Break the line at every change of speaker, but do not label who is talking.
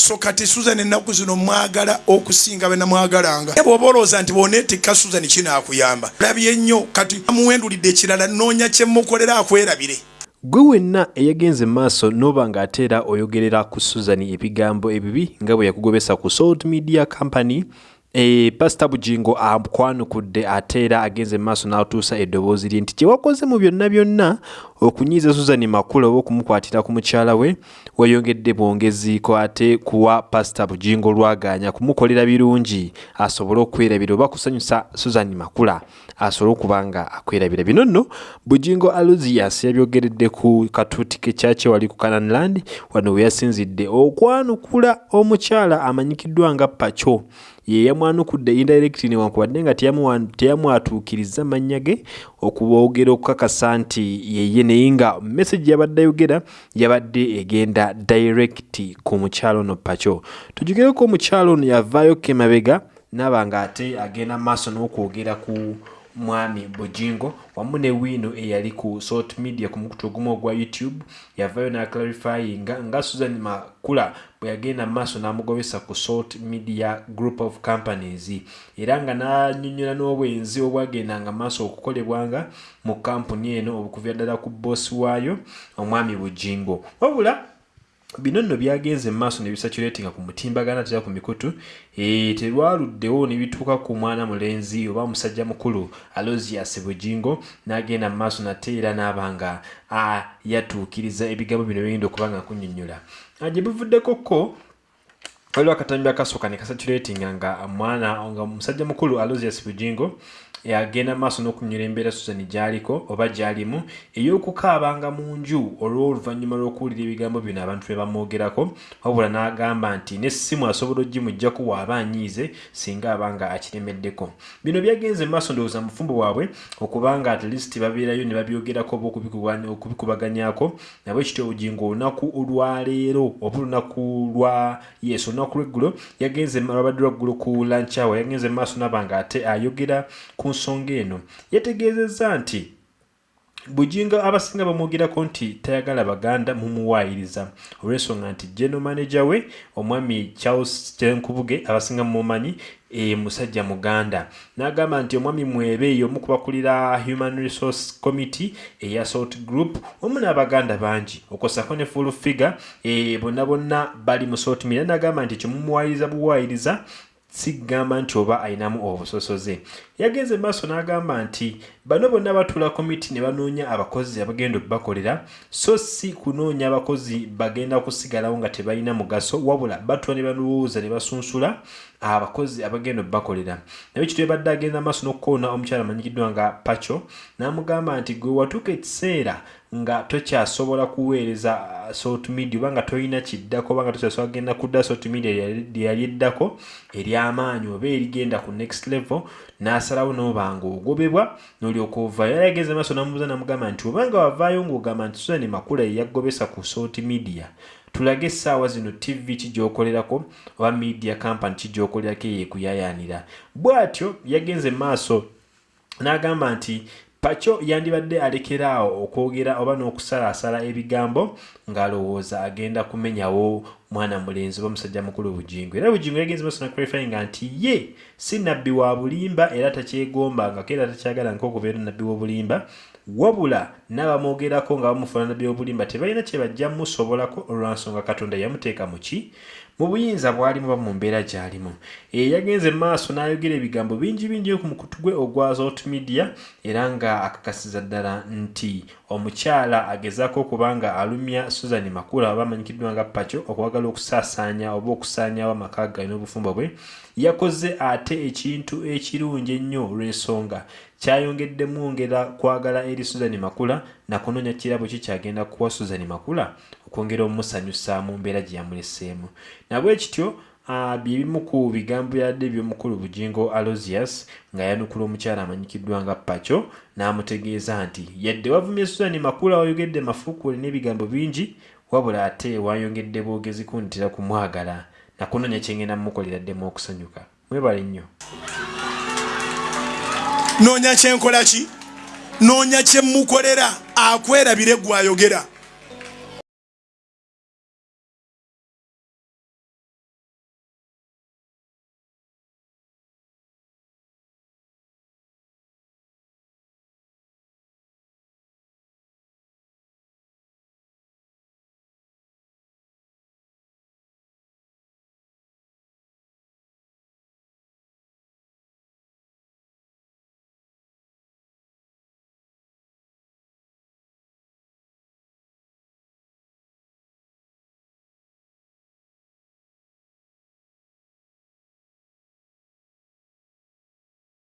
so kati susan ennaku zino mwagala okusinga benamwagalanga bwoba olowooza nti boneetikka susan kinaakuyamba labye nnyo kati amuwendulidde ekirala noonya kyemukolera akwerabire.
Gwe wenna eyagenze maaso n'oba ng'ate era oyogerera ku susan ebigambo ebibi nga bwe yakugobesa ku salt media company e pasita bugingo akwanukudde ate era agenze maaso n'atuusa eddoboozi lye nti kyewakoze mu byonna byonna okunyiiza susan makula oba okumukwatira ku mukyala we weyongedde bwongeziiko ate kuwa pasita bugingo lwaganya kumukolera birungi. Asobole okwerabira oba kusanyusa susan makula. Asobole okuba nga akwerabira. Bino nno bugingo aluzias yabyogeredde ku katuuti ke kyakye wali ku cananland wano we yasinzidde. Okwanukula omukyala amanyikiddwa nga paco ye yamwanukudde indirect newankubadde nga teyamwatuukiriza mannya ge okuboogera okukakasa nti yeye naye nga message yabadde ayogera yabadde egenda direct ku mukyalo ono paco tujugireko omukyalo ono yavaayo kemabega naaba nga ate agenda maaso n'okwogera ku mwami bujingo wamu ne wiino eyali ku salt media ku mukutu ogumu ogwa youtube yavayo naclarifyinga nga susan makula bwe yagenda maaso n'amugobesa ku salt media group of companies. Era nga n'anyonyola n'obwenzi obwagendanga maaso okukolebwanga mu kampuni eno okuva ddala ku boosi waayo omwami bujingo wabula bino nno byagenze maaso ne bisaculatinga ku mutimbagana tera ku mikutu e, terwaluddewo ne bituuka ku mwana mulenzi oba musajja mukulu alosias bujingo n'agenda mu maaso nate era n'aba nga yatuukiriza ebigambo bino bigenda okuba nga kunyonnyola gye bivuddeko ko waliwo akatambi akasooka ne kasaculatinga nga mwana nga musajja mukulu alosias bujingo agenda maaso n'okunyura embeera susan gy'aliko oba gy'alimu ey'okukaabanga mu nju olw'oluvannyuma lw'okuwulira ebigambo bino abantu bye bamwogerako wabula n'agamba nti n'essimu asobola ogimugjaku waaba anyiize singa aba nga akiremeddeko. Bino byagenze maaso ndowooza mufumbo waabwe okuba nga at least babeerayo ne babyogerako oba okubikubaganyako nabwe kityo obugingo olunaku olwaleero oba olunaku lwa yes olunaku lweggulo yagenze lwabadde lwaggulu ku lanchawa yagenze maaso naba nga ate ayogera ku nsonga eno. Yategeezezza nti bujinga abasinga bamwogerako nti tayagala baganda mumuwaayiriza. Olw'ensonga nti general manager we omwami charles tenkubuge abasinga mumumanyi e musajja muganda. N'agamba nti omwami mwebe omu kubakulira human resource committee eya salt group omu n'abaganda bangi. Okosako ne full figure e, bonna bonna bali mu salt mira n'agamba nti kyemumuwaayiriza buwaayiriza sigamba nti oba ayinamu obusosoze. Yagenze maaso n'agamba nti bano bonna batula komiti ne banoonya abakozi abagenda okubakolera so si kunoonya abakozi bagenda kusigalawo nga tebalina mugaso wabula batula ne balowooza ne basunsula abakozi abagenda okubakolera. Naye kitwe badde agenda maaso n'okukoona omukyala amanyikiddwa nga paco n'amugamba nti gwe watuuka ekiseera nga tokyasobola kuweereza salt media oba nga tolina kiddako oba nga tokyasobola kugenda kudda salt media lyeyali eddako ery'amaanyi oba erigenda ku next level n'asalawo n'oba nga ogobebwa n'olyoka ovaayo yali ageze maaso namubuuza namugamba nti obanga wavaayo ng'ogamba nti susan makula yeyagobesa ku salt media tulage essaawa zino tv kigyokolerako oba media company kigyokolerako eyekuyayaanira bw'atyo yagenze maaso n'agamba nti paco yandibadde alekeraawo okwogera oba n'okusalaasala ebigambo ng'alowooza agenda kumenyawo mwana mulenzi oba musajja mukulu bugingo era bugingo yagenze maaso nakurefayinga nti ye si nabbi wa bulimba era takyegombangako era takyagala nkokubeera nabbi w'obulimba wabula n'abamwogerako nga bamufaanana byobulimba tebalina kye bajja musobolako olwansonga katonda yamuteeka mu ki mu buyinza bwalimu ba mu mbeera gy'alimu. E yagenze maaso n'ayogera ebigambo bingi bingi ku mukutu gwe ogwa zot media era nga akakasiza ddala nti omukyala agezaako okuba nga alumya susan makula oba amanyikiddwa nga paco okwagala okusaasaanya oba okusaanyawo amaka galina obufumbo bwe yakoze ate ekintu ekirungi ennyo olw'ensonga. Kyayongeddemu ngera kwagala eri susan makula nakunoonya kirabo ki kyagenda kuwa susan makula okwongera omumusanyusa mu mbeera gye yamuleseemu nabwe kityo byebimu ku bigambo byadde by'omukulu bugingo alosius nga yanukula omukyala amanyikiddwa nga paco n'amutegeeza nti yadde wavumye susan makula wayogedde mafuukuule n'ebigambo bingi wabula ate wayongedde bwogezi kuntera kumwagala nakunoonya kyengenda mumukolera ddemu okusanyuka mwebale nnyo.
Noonya kyenkola ki? Noonya kyemukolera akwerabire gwayogera